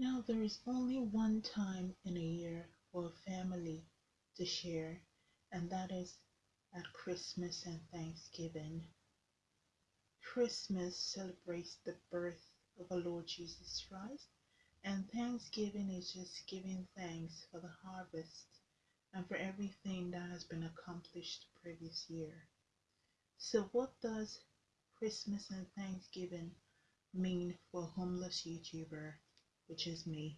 Now, there is only one time in a year for a family to share, and that is at Christmas and Thanksgiving. Christmas celebrates the birth of our Lord Jesus Christ, and Thanksgiving is just giving thanks for the harvest and for everything that has been accomplished the previous year. So, what does Christmas and Thanksgiving mean for a homeless YouTuber, which is me?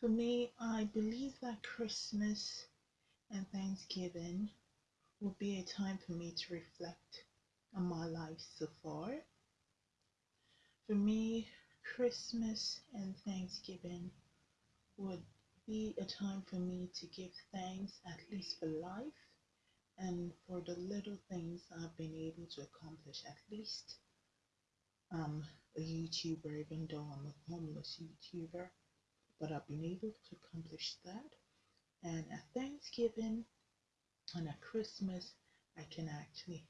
For me, I believe that Christmas and Thanksgiving will be a time for me to reflect on my life so far. For me, Christmas and Thanksgiving would be a time for me to give thanks at least for life and for the little things I've been able to accomplish at least I'm a YouTuber even though I'm a homeless YouTuber but I've been able to accomplish that. And at Thanksgiving and at Christmas I can actually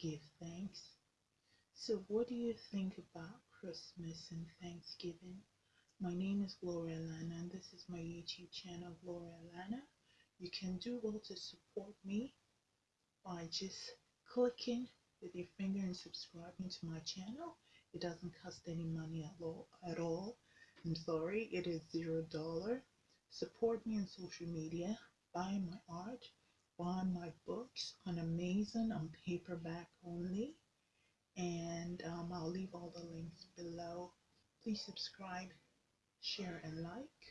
give thanks. So what do you think about Christmas and Thanksgiving? My name is Gloria Lana and this is my YouTube channel Gloria Lana. You can do well to support me by just clicking with your finger and subscribing to my channel. It doesn't cost any money at all. At all. I'm sorry, it is zero dollar. Support me on social media. Buy my art. Buy my books on Amazon on paperback only. And um, I'll leave all the links below. Please subscribe, share, and like.